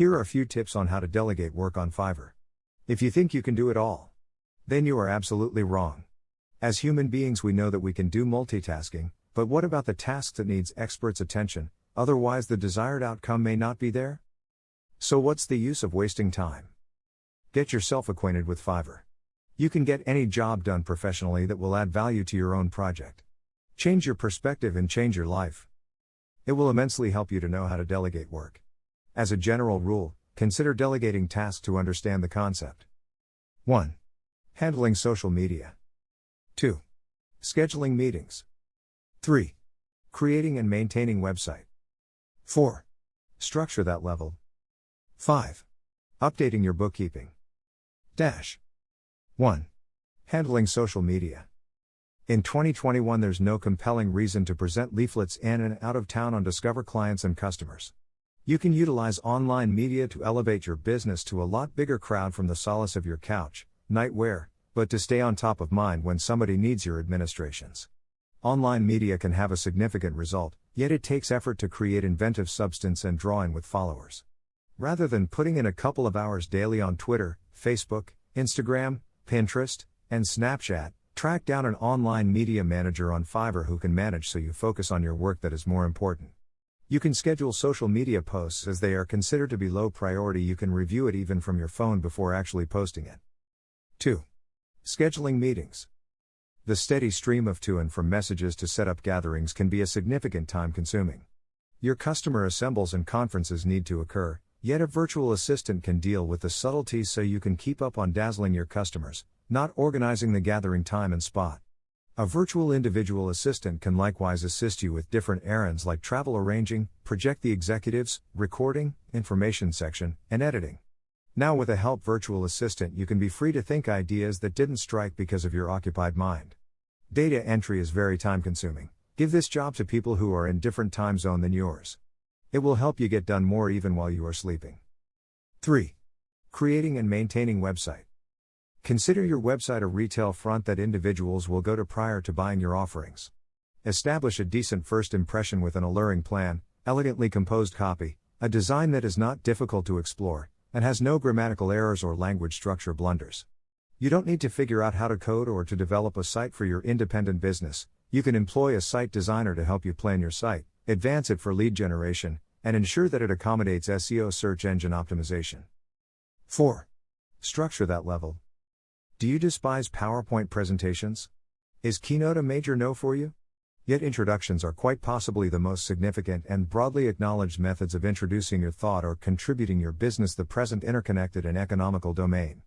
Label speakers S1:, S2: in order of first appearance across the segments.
S1: Here are a few tips on how to delegate work on Fiverr. If you think you can do it all, then you are absolutely wrong. As human beings, we know that we can do multitasking, but what about the task that needs experts' attention, otherwise, the desired outcome may not be there? So, what's the use of wasting time? Get yourself acquainted with Fiverr. You can get any job done professionally that will add value to your own project. Change your perspective and change your life. It will immensely help you to know how to delegate work. As a general rule, consider delegating tasks to understand the concept. 1. Handling social media. 2. Scheduling meetings. 3. Creating and maintaining website. 4. Structure that level. 5. Updating your bookkeeping. Dash. 1. Handling social media. In 2021, there's no compelling reason to present leaflets in and out of town on Discover clients and customers. You can utilize online media to elevate your business to a lot bigger crowd from the solace of your couch, nightwear, but to stay on top of mind when somebody needs your administrations. Online media can have a significant result, yet it takes effort to create inventive substance and draw in with followers. Rather than putting in a couple of hours daily on Twitter, Facebook, Instagram, Pinterest, and Snapchat, track down an online media manager on Fiverr who can manage so you focus on your work that is more important. You can schedule social media posts as they are considered to be low priority. You can review it even from your phone before actually posting it. 2. Scheduling meetings. The steady stream of to and from messages to set up gatherings can be a significant time consuming. Your customer assembles and conferences need to occur, yet a virtual assistant can deal with the subtleties so you can keep up on dazzling your customers, not organizing the gathering time and spot. A virtual individual assistant can likewise assist you with different errands like travel arranging, project the executives, recording, information section, and editing. Now, with a help virtual assistant, you can be free to think ideas that didn't strike because of your occupied mind. Data entry is very time consuming. Give this job to people who are in different time zone than yours. It will help you get done more even while you are sleeping. 3. Creating and maintaining website. Consider your website a retail front that individuals will go to prior to buying your offerings. Establish a decent first impression with an alluring plan, elegantly composed copy, a design that is not difficult to explore, and has no grammatical errors or language structure blunders. You don't need to figure out how to code or to develop a site for your independent business, you can employ a site designer to help you plan your site, advance it for lead generation, and ensure that it accommodates SEO search engine optimization. 4. Structure that level. Do you despise PowerPoint presentations? Is Keynote a major no for you? Yet introductions are quite possibly the most significant and broadly acknowledged methods of introducing your thought or contributing your business the present interconnected and economical domain.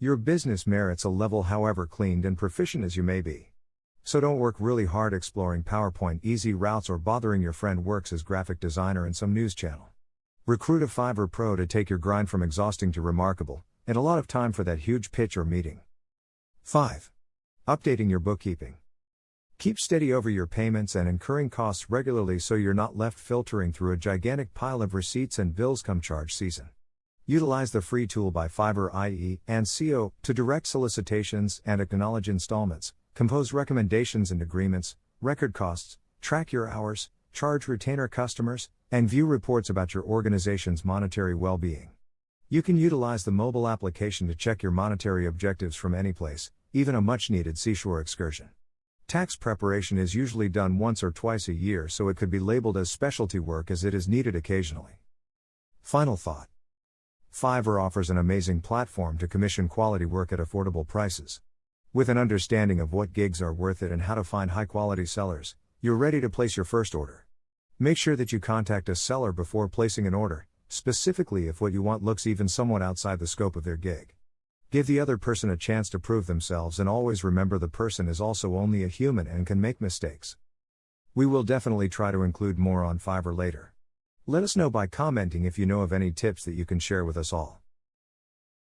S1: Your business merits a level however cleaned and proficient as you may be. So don't work really hard exploring PowerPoint easy routes or bothering your friend works as graphic designer in some news channel. Recruit a Fiverr pro to take your grind from exhausting to remarkable, and a lot of time for that huge pitch or meeting. 5. Updating your bookkeeping. Keep steady over your payments and incurring costs regularly so you're not left filtering through a gigantic pile of receipts and bills come charge season. Utilize the free tool by Fiverr IE and CO to direct solicitations and acknowledge installments, compose recommendations and agreements, record costs, track your hours, charge retainer customers, and view reports about your organization's monetary well being. You can utilize the mobile application to check your monetary objectives from any place, even a much needed seashore excursion. Tax preparation is usually done once or twice a year, so it could be labeled as specialty work as it is needed occasionally. Final thought Fiverr offers an amazing platform to commission quality work at affordable prices. With an understanding of what gigs are worth it and how to find high quality sellers, you're ready to place your first order. Make sure that you contact a seller before placing an order specifically if what you want looks even somewhat outside the scope of their gig. Give the other person a chance to prove themselves and always remember the person is also only a human and can make mistakes. We will definitely try to include more on Fiverr later. Let us know by commenting if you know of any tips that you can share with us all.